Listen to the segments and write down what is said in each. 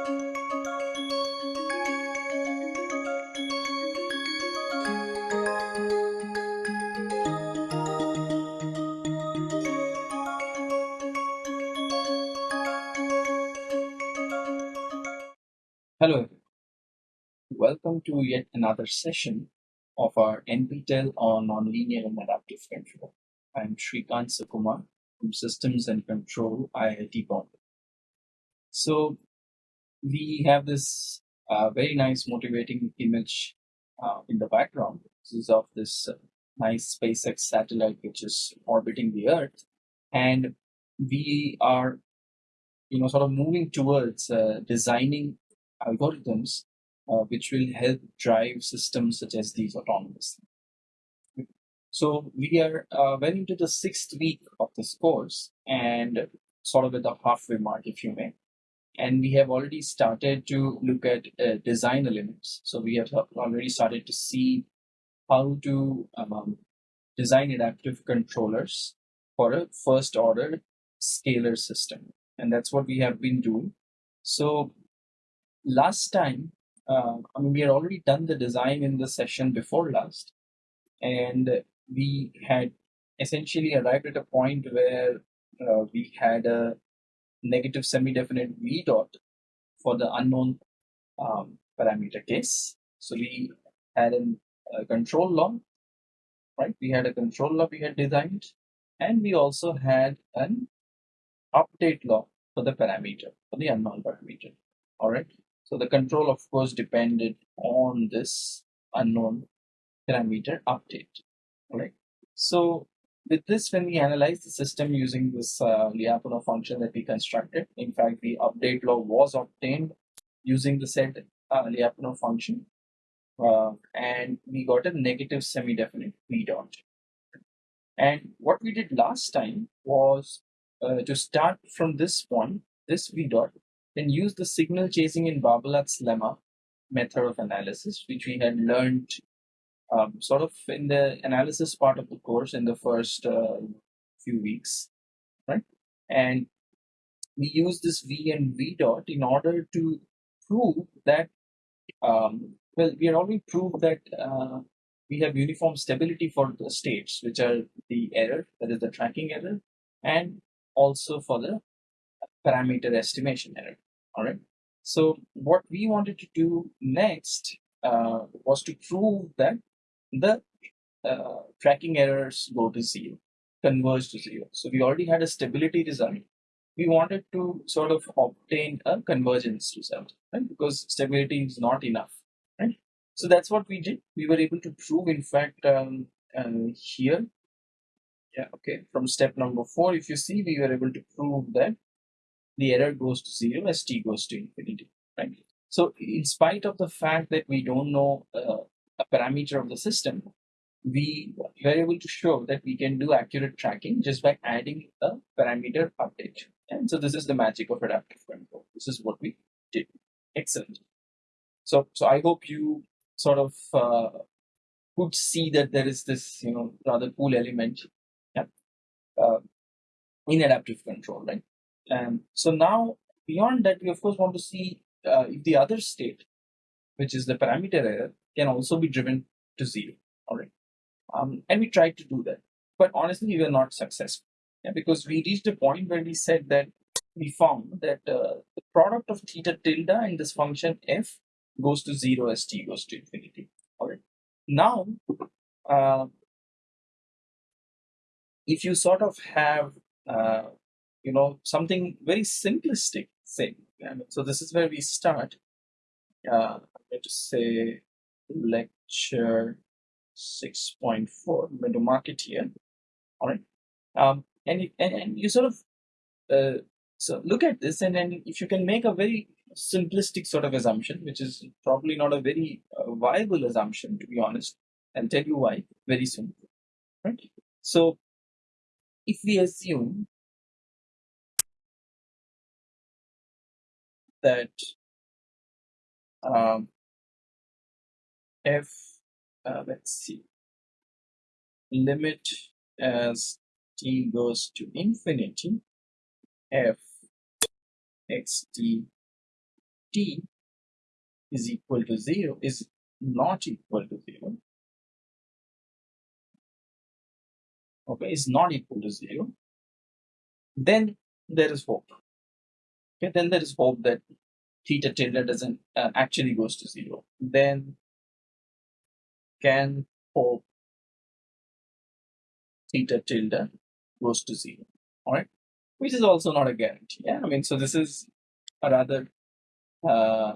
Hello, everyone. Welcome to yet another session of our NPTEL on Nonlinear and Adaptive Control. I'm Srikant Sukumar from Systems and Control, IIT Bombay. So we have this uh, very nice motivating image uh, in the background. This is of this uh, nice SpaceX satellite which is orbiting the Earth, and we are, you know, sort of moving towards uh, designing algorithms uh, which will help drive systems such as these autonomously. So we are uh, well into the sixth week of this course and sort of at the halfway mark, if you may. And we have already started to look at uh, design elements. So we have already started to see how to um, design adaptive controllers for a first order scalar system. And that's what we have been doing. So last time, uh, I mean, we had already done the design in the session before last, and we had essentially arrived at a point where uh, we had a negative semi-definite v dot for the unknown um, parameter case. So we had a control law, right? We had a control law we had designed, and we also had an update law for the parameter, for the unknown parameter. All right. So the control, of course, depended on this unknown parameter update. all right? So with this, when we analyze the system using this uh, Lyapunov function that we constructed, in fact, the update law was obtained using the said uh, Lyapunov function. Uh, and we got a negative semi-definite v dot. And what we did last time was uh, to start from this point, this v dot, then use the signal chasing in Barbalat's lemma method of analysis, which we had learned um, sort of in the analysis part of the course in the first uh, few weeks, right? And we use this V and V dot in order to prove that, um, well, we had already proved that uh, we have uniform stability for the states, which are the error, that is the tracking error, and also for the parameter estimation error. All right. So what we wanted to do next uh, was to prove that the uh, tracking errors go to zero, converge to zero. So we already had a stability result. We wanted to sort of obtain a convergence result, right? Because stability is not enough, right? So that's what we did. We were able to prove, in fact, um, uh, here, yeah, okay, from step number four, if you see, we were able to prove that the error goes to zero as t goes to infinity, right? So in spite of the fact that we don't know uh, a parameter of the system, we were able to show that we can do accurate tracking just by adding a parameter update. And so this is the magic of adaptive control. This is what we did. Excellent. So, so I hope you sort of uh, could see that there is this, you know, rather cool element yeah, uh, in adaptive control, right? And so now beyond that, we of course want to see uh, if the other state, which is the parameter error, can also be driven to zero. All right. Um, and we tried to do that, but honestly, we were not successful yeah, because we reached a point where we said that we found that uh, the product of theta tilde in this function f goes to zero as t goes to infinity. All right. Now, uh, if you sort of have uh, you know something very simplistic say so this is where we start uh, to say lecture 6.4 i'm going to mark it here. All right um, and, and, and you sort of uh, so look at this and then if you can make a very simplistic sort of assumption which is probably not a very uh, viable assumption to be honest i'll tell you why very soon right? So if we assume that um, f uh, let's see. Limit as t goes to infinity. F x t t is equal to 0 is not equal to 0 okay is not equal to 0 then there is hope. Okay then there is hope that theta tilde doesn't uh, actually goes to 0 then can hope theta tilde goes to 0 all right which is also not a guarantee yeah i mean so this is a rather uh,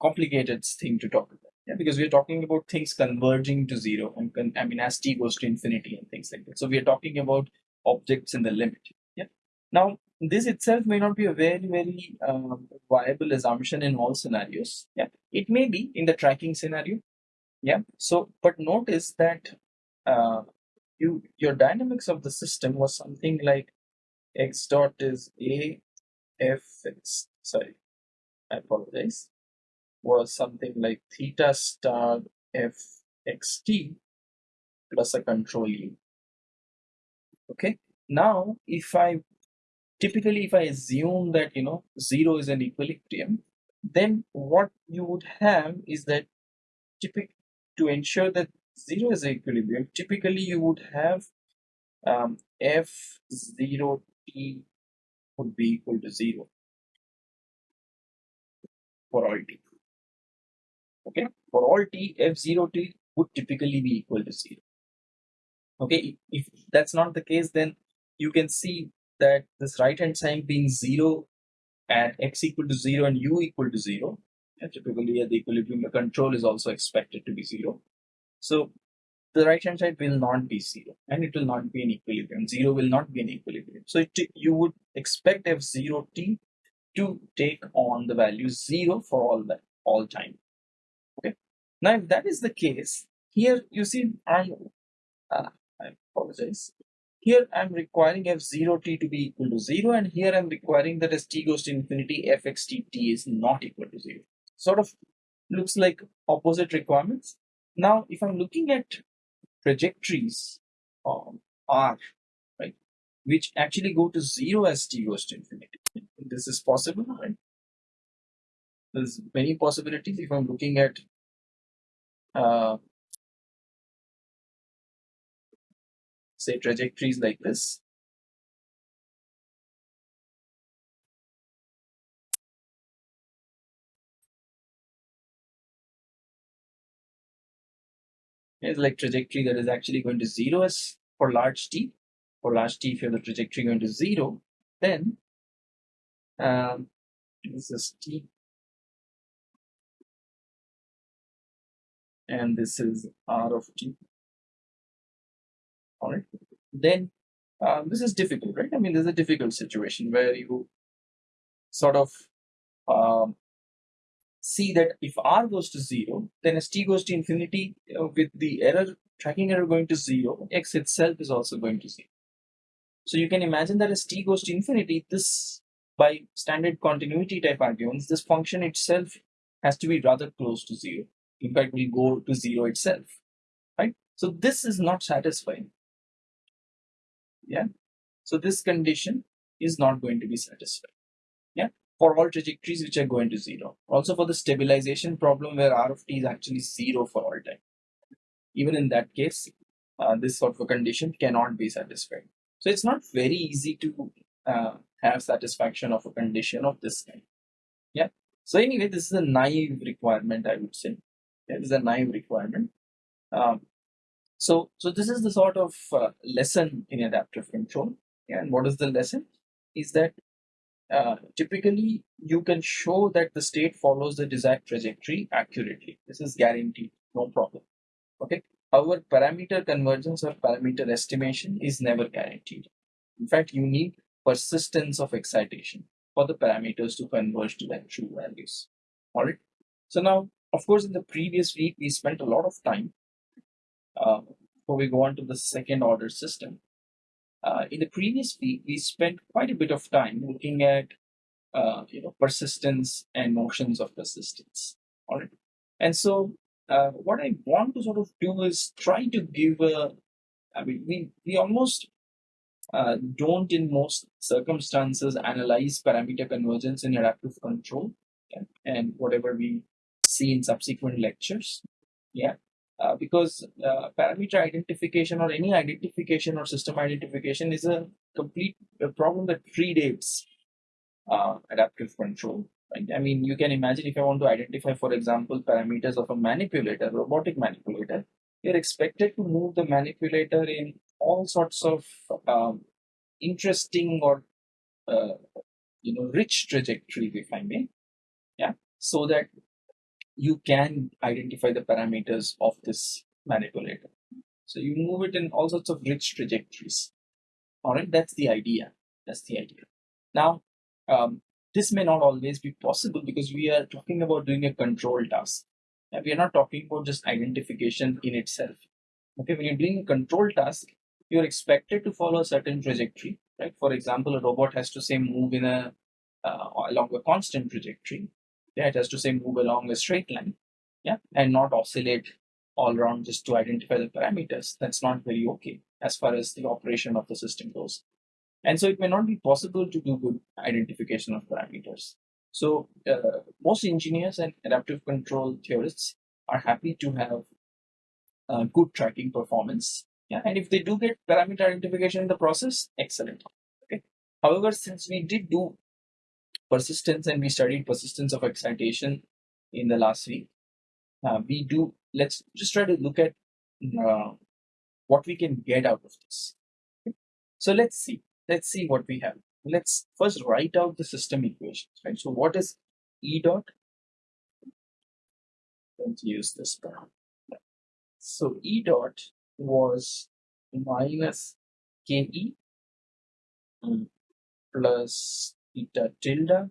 complicated thing to talk about yeah, because we're talking about things converging to zero and con- i mean as t goes to infinity and things like that. So we are talking about objects in the limit yeah. Now this itself may not be a very very uh, viable assumption in all scenarios yeah. It may be in the tracking scenario yeah. So but notice that uh, you your dynamics of the system was something like x dot is a f x sorry i apologize was something like theta star f x t plus a control u okay. Now if i typically if I assume that you know zero is an equilibrium then what you would have is that typic to ensure that zero is equilibrium typically you would have um, f zero t would be equal to zero for all t. Okay? For all t f zero t would typically be equal to zero. Okay? If that's not the case then you can see that this right hand side being 0 at x equal to 0 and u equal to 0 and typically at the equilibrium the control is also expected to be 0 so the right hand side will not be 0 and it will not be in equilibrium. 0 will not be in equilibrium. So it, you would expect f0t to take on the value 0 for all that all time. Okay? Now if that is the case here you see i'm uh, i apologize. Here I'm requiring f0t to be equal to 0 and here I'm requiring that as t goes to infinity fxt t is not equal to 0. Sort of looks like opposite requirements. Now if I'm looking at trajectories um, r, right, which actually go to 0 as t goes to infinity. This is possible, right? There's many possibilities if I'm looking at uh, say trajectories like this. Here's like trajectory that is actually going to zero as for large t. For large t, if you have the trajectory going to zero, then um, this is t. And this is r of t. All right then uh, this is difficult right? I mean this is a difficult situation where you sort of um, see that if r goes to 0 then as t goes to infinity uh, with the error tracking error going to 0 x itself is also going to 0 so you can imagine that as t goes to infinity this by standard continuity type arguments this function itself has to be rather close to 0 in fact will go to 0 itself right? So this is not satisfying. Yeah? So this condition is not going to be satisfied for all trajectories which are going to zero. Also for the stabilization problem where r of t is actually zero for all time. Even in that case uh, this sort of a condition cannot be satisfied. So it's not very easy to uh, have satisfaction of a condition of this kind. Yeah? So anyway this is a naive requirement i would say. Yeah, this is a naive requirement. Um, so, so this is the sort of uh, lesson in adaptive control. Yeah, And what is the lesson? Is that uh, typically you can show that the state follows the desired trajectory accurately. This is guaranteed, no problem. Okay. However, parameter convergence or parameter estimation is never guaranteed. In fact, you need persistence of excitation for the parameters to converge to their true values. All right. So now, of course, in the previous week, we spent a lot of time uh, before we go on to the second order system. Uh, in the previous week, we spent quite a bit of time looking at uh, you know persistence and notions of persistence. All right, and so uh, what I want to sort of do is try to give a. I mean, we we almost uh, don't in most circumstances analyze parameter convergence in adaptive control yeah, and whatever we see in subsequent lectures. Yeah, uh, because uh, parameter identification or any identification or system identification is a complete a problem that predates uh, adaptive control. Right? I mean, you can imagine if I want to identify, for example, parameters of a manipulator, robotic manipulator, you're expected to move the manipulator in all sorts of um, interesting or uh, you know rich trajectory, if I may, yeah, so that you can identify the parameters of this manipulator. So you move it in all sorts of rich trajectories. All right, that's the idea. That's the idea. Now, um, this may not always be possible because we are talking about doing a control task. We are not talking about just identification in itself. Okay, when you're doing a control task, you're expected to follow a certain trajectory, right? For example, a robot has to say move in a uh, along a constant trajectory. Yeah, it has to say move along a straight line. Yeah, and not oscillate all around just to identify the parameters. That's not very okay as far as the operation of the system goes. And so it may not be possible to do good identification of parameters. So uh, most engineers and adaptive control theorists are happy to have uh, good tracking performance. Yeah, and if they do get parameter identification in the process, excellent. Okay. However, since we did do persistence and we studied persistence of excitation in the last week, uh, we do. Let's just try to look at uh, what we can get out of this. So let's see let's see what we have. Let's first write out the system equations, right? So what is E dot? Let's use this term. So E dot was minus KE plus theta tilde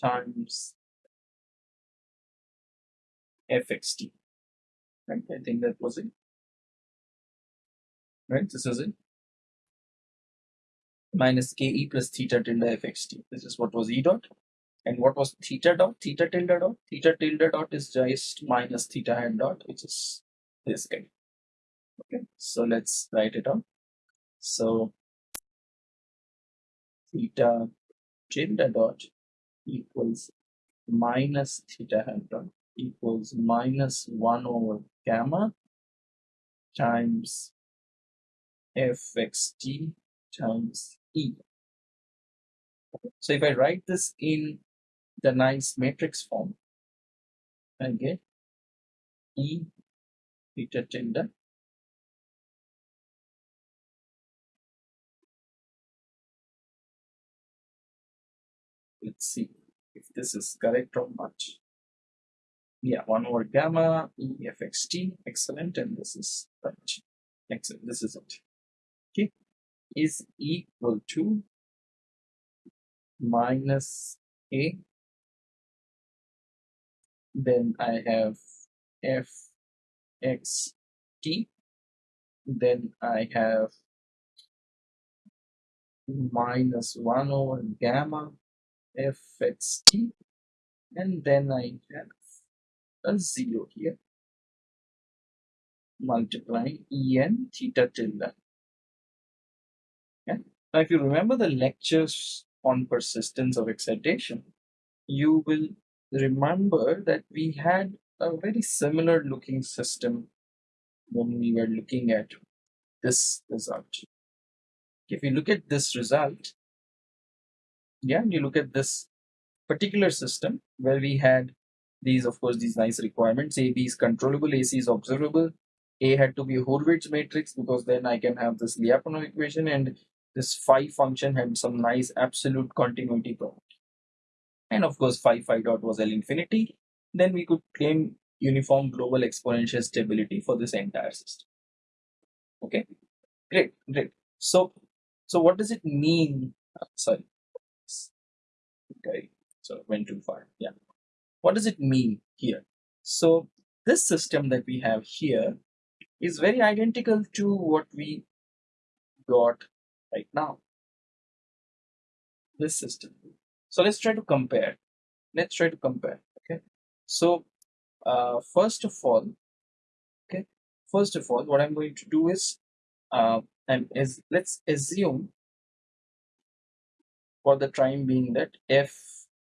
times fxt. Right, I think that was it. Right, this is it minus ke plus theta tilde fxt. This is what was e dot. And what was theta dot? Theta tilde dot? Theta tilde dot is just minus theta hat dot, which is this guy. Okay, so let's write it out. So theta tilde dot equals minus theta hat dot equals minus 1 over gamma times fxt times E. So if I write this in the nice matrix form, I get E theta tilde let's see if this is correct or not. Yeah, 1 over gamma E fxt, excellent, and this is right. Excellent, this is it. Okay, is equal to minus a. Then I have f x t. Then I have minus 1 over gamma f x t and then I have a 0 here. Multiplying en theta tilde now, if you remember the lectures on persistence of excitation, you will remember that we had a very similar looking system when we were looking at this result. If you look at this result, yeah, you look at this particular system where we had these, of course, these nice requirements. A, B is controllable, AC is observable. A had to be a Hurwitz matrix because then I can have this Lyapunov equation and this phi function had some nice absolute continuity property. And of course, phi phi dot was L infinity. Then we could claim uniform global exponential stability for this entire system. Okay, great, great. So, so what does it mean? Uh, sorry, okay, so went too far. Yeah, what does it mean here? So this system that we have here is very identical to what we got right now. This system. So let's try to compare. Let's try to compare. Okay. So uh, first of all, okay, first of all, what I'm going to do is, uh, and is let's assume for the time being that f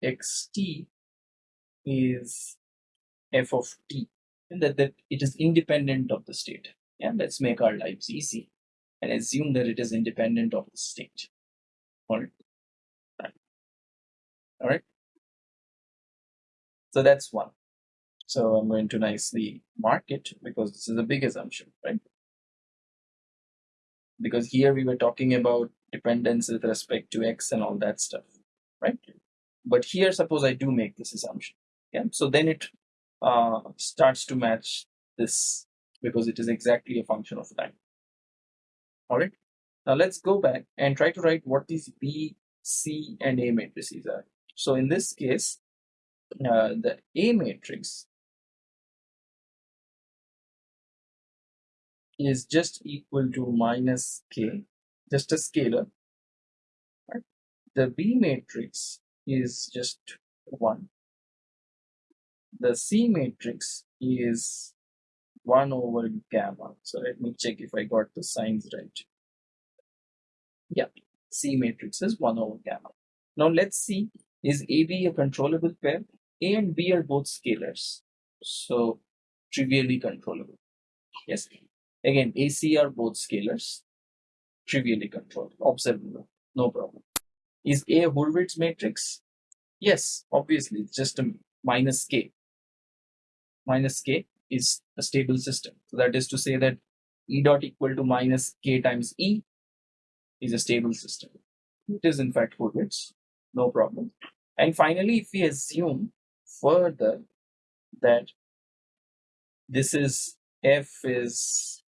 x t is f of t and that, that it is independent of the state. Yeah, let's make our lives easy and assume that it is independent of the state. All right. All right. So that's one. So I'm going to nicely mark it because this is a big assumption, right? Because here we were talking about dependence with respect to x and all that stuff, right? But here, suppose I do make this assumption. So then it uh, starts to match this because it is exactly a function of time. All right. Now let's go back and try to write what these B, C, and A matrices are. So in this case, uh, the A matrix is just equal to minus K, just a scalar. Right? The B matrix is just 1 the C matrix is 1 over gamma. So let me check if I got the signs right. Yeah, C matrix is 1 over gamma. Now let's see, is AB a controllable pair? A and B are both scalars. So trivially controllable. Yes. Again, AC are both scalars. Trivially controlled, Observable. No problem. Is A a Hurwitz matrix? Yes, obviously, it's just a minus K minus k is a stable system. So that is to say that E dot equal to minus k times E is a stable system. It is in fact Hurwitz, no problem. And finally, if we assume further that this is f is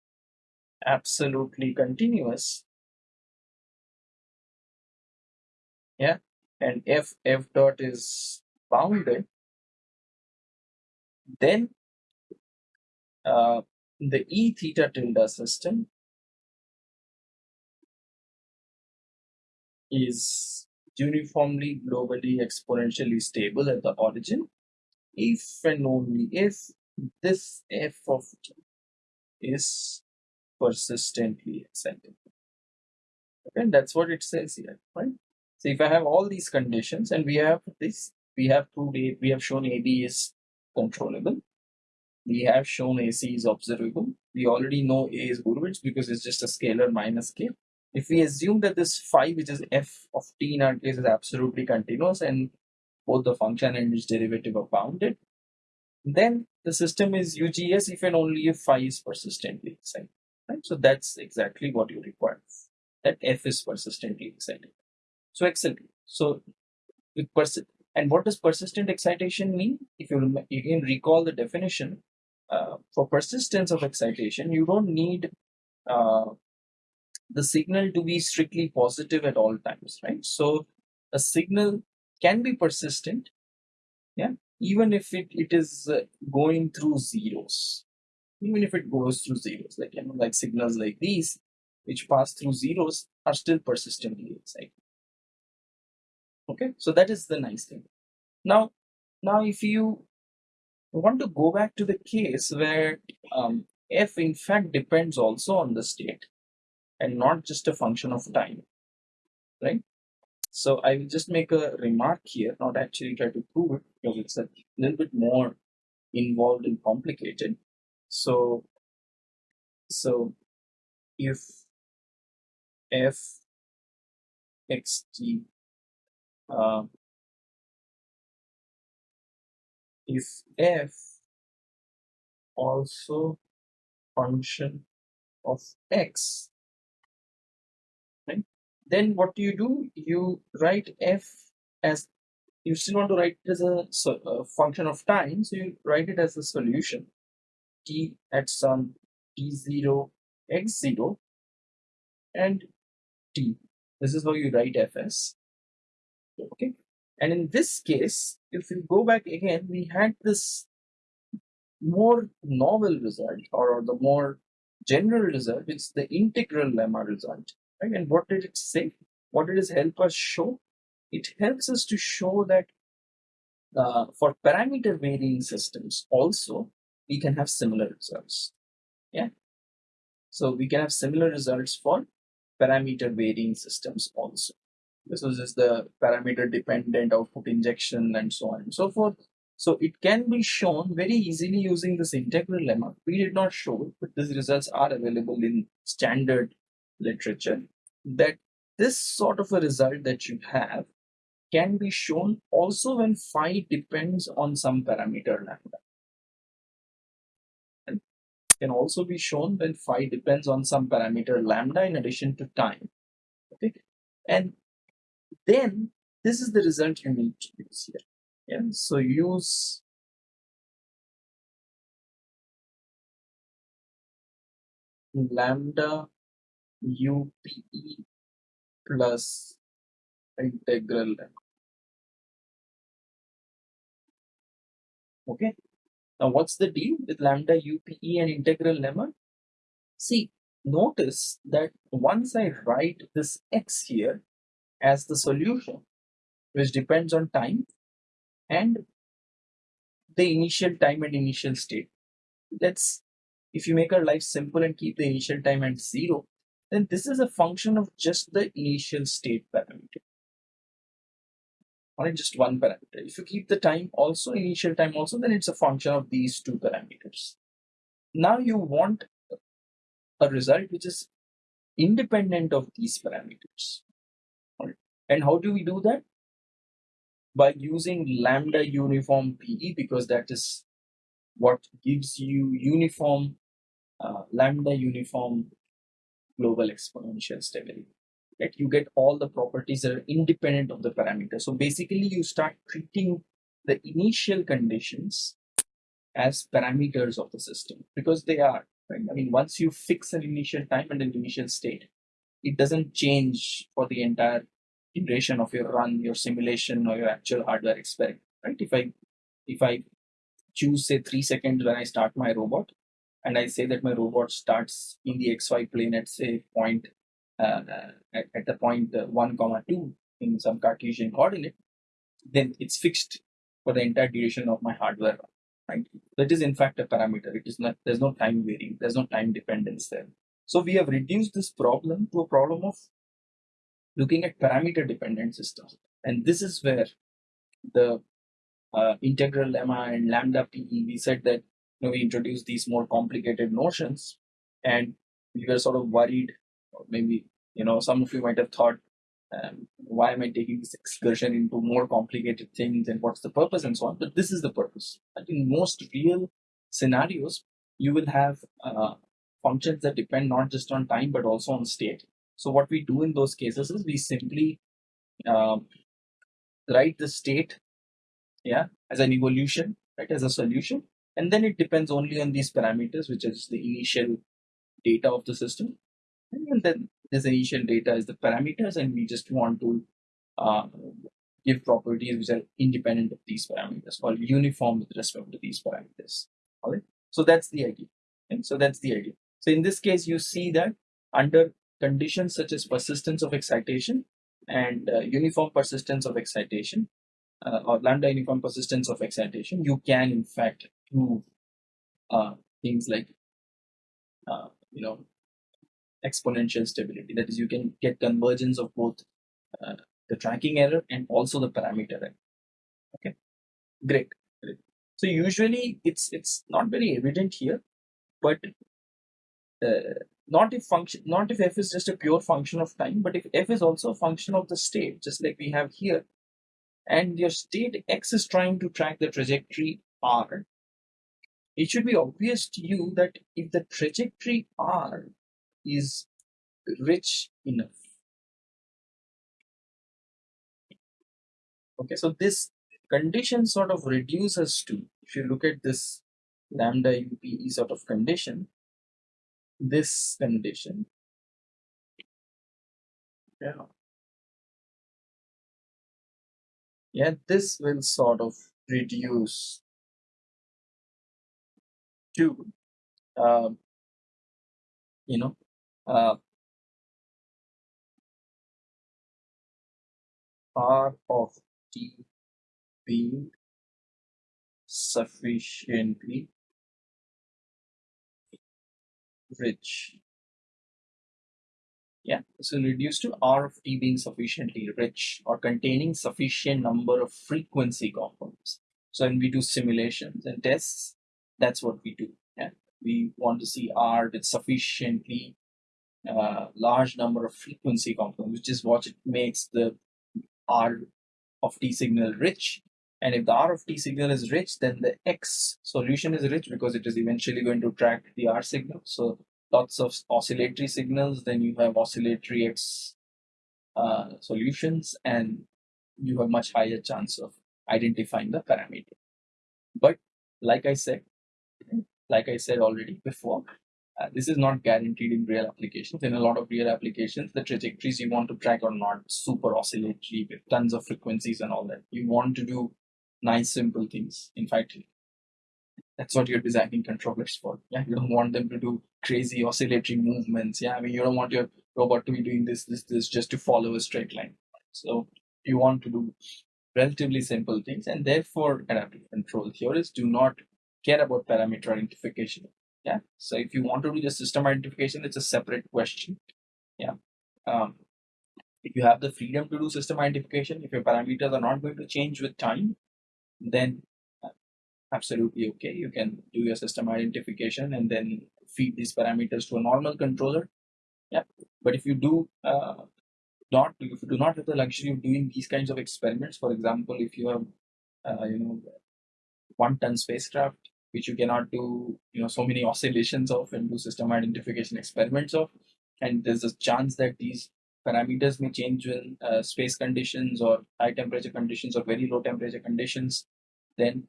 absolutely continuous, yeah, and f f dot is bounded, then uh, the E theta tilde system is uniformly globally exponentially stable at the origin if and only if this f of t is persistently excited. Okay, and that's what it says here, right? So if I have all these conditions and we have this, we have proved A, we have shown AB is controllable. We have shown AC is observable. We already know A is Hurwitz because it's just a scalar minus K. If we assume that this phi, which is f of t in our case, is absolutely continuous and both the function and its derivative are bounded, then the system is UGS if and only if phi is persistently excited. Right? So that's exactly what you require. That f is persistently excited. So excellent. So with persi and what does persistent excitation mean? If you, you can recall the definition, uh, for persistence of excitation, you don't need uh, the signal to be strictly positive at all times, right? So a signal can be persistent, yeah, even if it, it is uh, going through zeros, even if it goes through zeros, like you know, like signals like these, which pass through zeros, are still persistently excited okay so that is the nice thing. Now now if you want to go back to the case where um, f in fact depends also on the state and not just a function of time right? So i will just make a remark here not actually try to prove it because it's a little bit more involved and complicated. So so if f xt uh, if f also function of x right? Then what do you do? You write f as you still want to write it as a, so, a function of time so you write it as a solution. T at some t0 x0 and t. This is how you write fs okay. And in this case if you go back again we had this more novel result or, or the more general result it's the integral lemma result right? And what did it say? What did it help us show? It helps us to show that uh, for parameter varying systems also we can have similar results. Yeah. So we can have similar results for parameter varying systems also this was just the parameter dependent output injection and so on and so forth. So it can be shown very easily using this integral lemma. We did not show it, but these results are available in standard literature that this sort of a result that you have can be shown also when phi depends on some parameter lambda. And can also be shown when phi depends on some parameter lambda in addition to time. Okay, and then this is the result you need to use here. Yeah, so use lambda UPE plus integral Okay. Now, what's the deal with lambda UPE and integral lemma? See, notice that once I write this x here as the solution, which depends on time and the initial time and initial state. Let's, if you make our life simple and keep the initial time at zero, then this is a function of just the initial state parameter or just one parameter. If you keep the time also, initial time also, then it's a function of these two parameters. Now you want a result which is independent of these parameters. And how do we do that? By using lambda uniform PE because that is what gives you uniform uh, lambda uniform global exponential stability that you get all the properties that are independent of the parameter. So basically you start treating the initial conditions as parameters of the system because they are, right? I mean, once you fix an initial time and an initial state, it doesn't change for the entire duration of your run, your simulation or your actual hardware experiment, right? If I, if I choose say three seconds when I start my robot and I say that my robot starts in the XY plane at say point uh, at, at, the point uh, 1 comma 2 in some Cartesian coordinate, then it's fixed for the entire duration of my hardware, run, right? That is in fact a parameter. It is not, there's no time varying, there's no time dependence there. So we have reduced this problem to a problem of looking at parameter dependent systems. And this is where the uh, integral lemma and lambda PE, we said that you know, we introduced these more complicated notions. And we were sort of worried or maybe you know some of you might have thought um, why am i taking this excursion into more complicated things and what's the purpose and so on? But this is the purpose. I think most real scenarios you will have uh, functions that depend not just on time but also on state so what we do in those cases is we simply um, write the state yeah as an evolution right as a solution. And then it depends only on these parameters which is the initial data of the system. And then this initial data is the parameters and we just want to uh, give properties which are independent of these parameters called uniform with respect to these parameters. All right? So that's the idea. So that's the idea. So in this case you see that under conditions such as persistence of excitation and uh, uniform persistence of excitation uh, or lambda uniform persistence of excitation you can in fact prove uh, things like uh, you know exponential stability. That is, you can get convergence of both uh, the tracking error and also the parameter error. Okay, great. great. So usually it's it's not very evident here, but uh, not if function not if f is just a pure function of time, but if f is also a function of the state, just like we have here, and your state x is trying to track the trajectory r, it should be obvious to you that if the trajectory r is rich enough. Okay, so this condition sort of reduces to, if you look at this lambda UPE sort of condition, this condition, yeah, yeah, this will sort of reduce to, uh, you know, uh, R of t being sufficiently rich. Yeah, so reduce to R of t being sufficiently rich or containing sufficient number of frequency components. So when we do simulations and tests, that's what we do. Yeah, we want to see R with sufficiently uh, large number of frequency components, which is what it makes the R of T signal rich. And if the R of T signal is rich, then the X solution is rich because it is eventually going to track the R signal. So lots of oscillatory signals, then you have oscillatory X uh, solutions, and you have much higher chance of identifying the parameter. But like I said, like I said already before, uh, this is not guaranteed in real applications. In a lot of real applications, the trajectories you want to track are not super oscillatory with tons of frequencies and all that. You want to do nice, simple things. In fact, that's what you're designing controllers for. Yeah, you don't want them to do crazy oscillatory movements. Yeah, I mean, you don't want your robot to be doing this, this, this just to follow a straight line. So you want to do relatively simple things, and therefore adaptive control theorists do not care about parameter identification. Yeah, so if you want to do the system identification, it's a separate question. Yeah, um, if you have the freedom to do system identification, if your parameters are not going to change with time, then uh, absolutely okay. You can do your system identification and then feed these parameters to a normal controller. Yeah, but if you do uh, not, if you do not have the luxury of doing these kinds of experiments, for example, if you have, uh, you know, one ton spacecraft which you cannot do you know so many oscillations of and do system identification experiments of and there's a chance that these parameters may change in uh, space conditions or high temperature conditions or very low temperature conditions then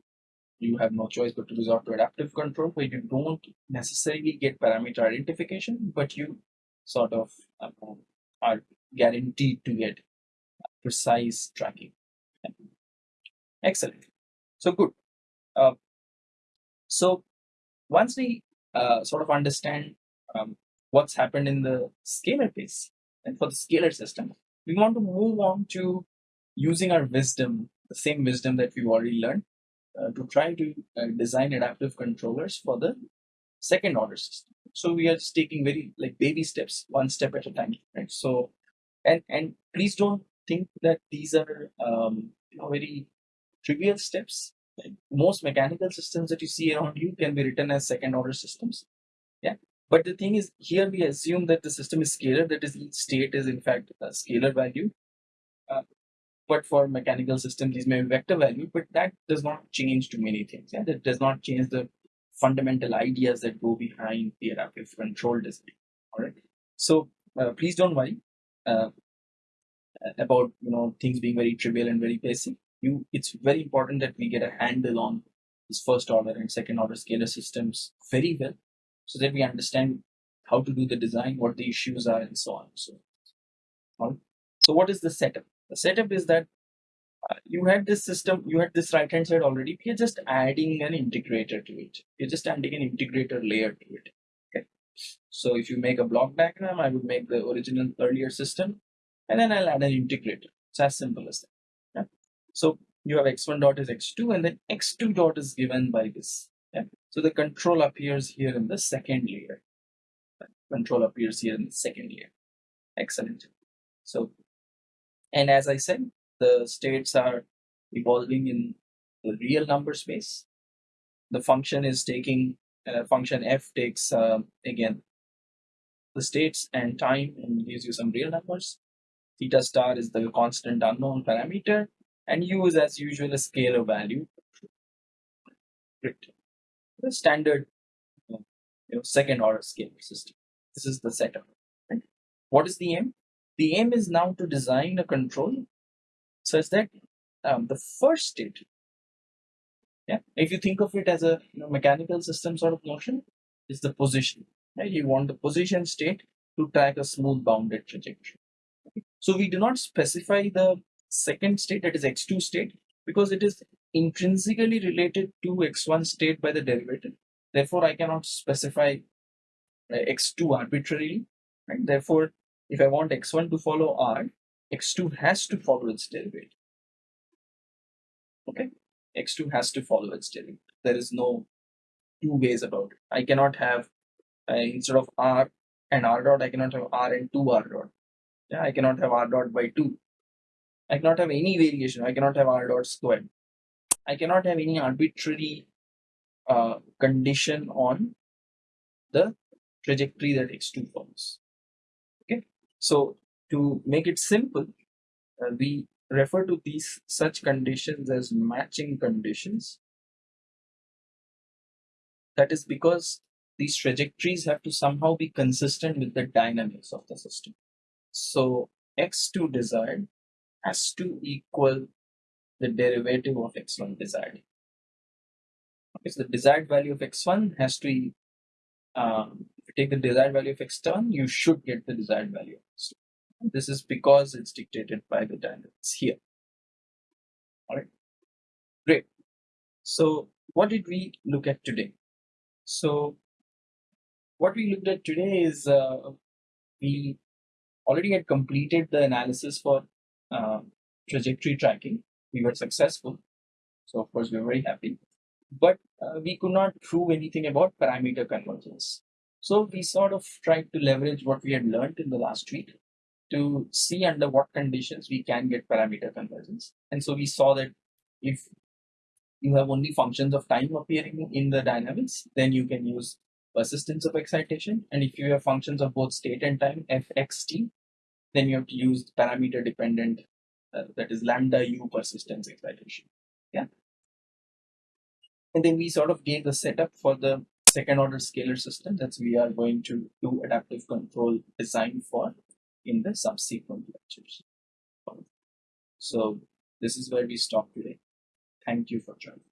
you have no choice but to resort to adaptive control where you don't necessarily get parameter identification but you sort of uh, are guaranteed to get precise tracking. Excellent. So good. Uh, so once we uh, sort of understand um, what's happened in the scalar case and for the scalar system, we want to move on to using our wisdom, the same wisdom that we've already learned, uh, to try to uh, design adaptive controllers for the second order system. So we are just taking very like baby steps, one step at a time, right? So, and and please don't think that these are um, you know very trivial steps most mechanical systems that you see around you can be written as second order systems. Yeah. But the thing is, here we assume that the system is scalar, that is, each state is in fact a scalar value. Uh, but for mechanical systems, these may be vector value, but that does not change too many things. Yeah, that does not change the fundamental ideas that go behind the adaptive control design. All right. So uh, please don't worry uh, about you know things being very trivial and very basic you it's very important that we get a handle on this first order and second order scalar systems very well so that we understand how to do the design, what the issues are, and so on. So, on. so what is the setup? The setup is that uh, you had this system, you had this right hand side already. We are just adding an integrator to it. You're just adding an integrator layer to it. Okay. So if you make a block diagram, I would make the original earlier system, and then I'll add an integrator. It's as simple as that. So you have x1 dot is x2 and then x2 dot is given by this. So the control appears here in the second layer. Control appears here in the second layer. Excellent. So, and as I said, the states are evolving in the real number space. The function is taking, uh, function f takes, uh, again, the states and time and gives you some real numbers. Theta star is the constant unknown parameter and use as usual a scalar value the standard you know second order scalar system. This is the setup. Right? what is the aim? The aim is now to design a control such that um, the first state yeah if you think of it as a you know, mechanical system sort of notion is the position right? You want the position state to track a smooth bounded trajectory. So we do not specify the second state that is x2 state because it is intrinsically related to x1 state by the derivative. Therefore i cannot specify uh, x2 arbitrarily. And therefore if i want x1 to follow r x2 has to follow its derivative. Okay? X2 has to follow its derivative. There is no two ways about it. I cannot have uh, instead of r and r dot i cannot have r and 2 r dot. Yeah i cannot have r dot by 2 I cannot have any variation. I cannot have r dot squared. I cannot have any arbitrary uh, condition on the trajectory that x2 follows. Okay, so to make it simple, uh, we refer to these such conditions as matching conditions. That is because these trajectories have to somehow be consistent with the dynamics of the system. So x2 desired has to equal the derivative of x1 desired. Okay, so the desired value of x1 has to, um, if you take the desired value of x1, you should get the desired value of x2. This is because it's dictated by the dynamics here. All right, great. So what did we look at today? So what we looked at today is uh, we already had completed the analysis for uh, trajectory tracking. We were successful. So of course we were very happy, but uh, we could not prove anything about parameter convergence. So we sort of tried to leverage what we had learned in the last week to see under what conditions we can get parameter convergence. And so we saw that if you have only functions of time appearing in the dynamics, then you can use persistence of excitation. And if you have functions of both state and time, fxt, then you have to use parameter dependent, uh, that is lambda u persistence excitation. Yeah. And then we sort of gave the setup for the second order scalar system that we are going to do adaptive control design for in the subsequent lectures. So this is where we stop today. Thank you for joining.